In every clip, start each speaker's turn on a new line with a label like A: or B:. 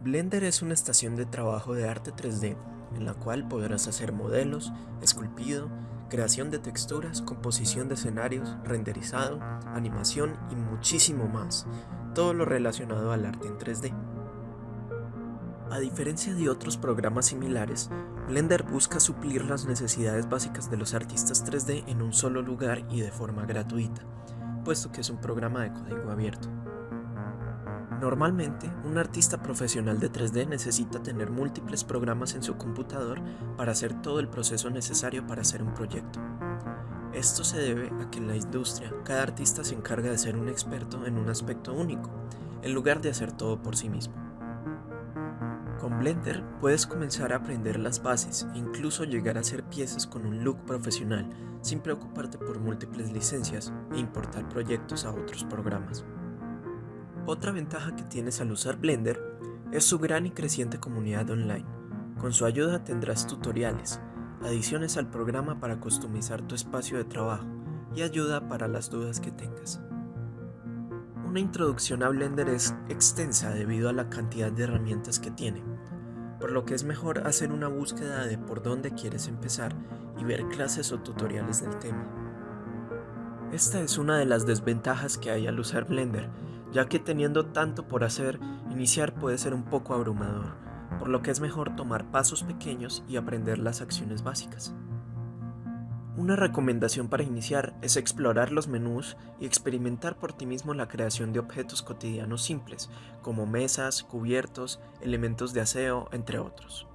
A: Blender es una estación de trabajo de arte 3D en la cual podrás hacer modelos, esculpido, creación de texturas, composición de escenarios, renderizado, animación y muchísimo más, todo lo relacionado al arte en 3D. A diferencia de otros programas similares, Blender busca suplir las necesidades básicas de los artistas 3D en un solo lugar y de forma gratuita, puesto que es un programa de código abierto. Normalmente, un artista profesional de 3D necesita tener múltiples programas en su computador para hacer todo el proceso necesario para hacer un proyecto. Esto se debe a que en la industria cada artista se encarga de ser un experto en un aspecto único, en lugar de hacer todo por sí mismo. Con Blender puedes comenzar a aprender las bases e incluso llegar a hacer piezas con un look profesional sin preocuparte por múltiples licencias e importar proyectos a otros programas. Otra ventaja que tienes al usar Blender es su gran y creciente comunidad online. Con su ayuda tendrás tutoriales, adiciones al programa para customizar tu espacio de trabajo y ayuda para las dudas que tengas. Una introducción a Blender es extensa debido a la cantidad de herramientas que tiene, por lo que es mejor hacer una búsqueda de por dónde quieres empezar y ver clases o tutoriales del tema. Esta es una de las desventajas que hay al usar Blender ya que teniendo tanto por hacer, iniciar puede ser un poco abrumador, por lo que es mejor tomar pasos pequeños y aprender las acciones básicas. Una recomendación para iniciar es explorar los menús y experimentar por ti mismo la creación de objetos cotidianos simples, como mesas, cubiertos, elementos de aseo, entre otros.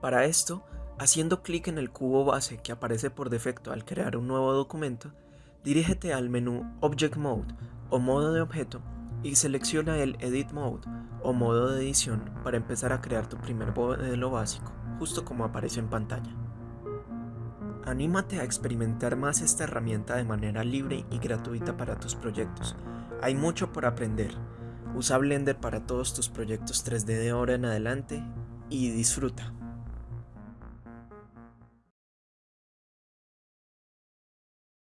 A: Para esto, haciendo clic en el cubo base que aparece por defecto al crear un nuevo documento, dirígete al menú Object Mode o modo de objeto y selecciona el Edit Mode o modo de edición para empezar a crear tu primer modelo básico, justo como aparece en pantalla. Anímate a experimentar más esta herramienta de manera libre y gratuita para tus proyectos. Hay mucho por aprender. Usa Blender para todos tus proyectos 3D de ahora en adelante y disfruta.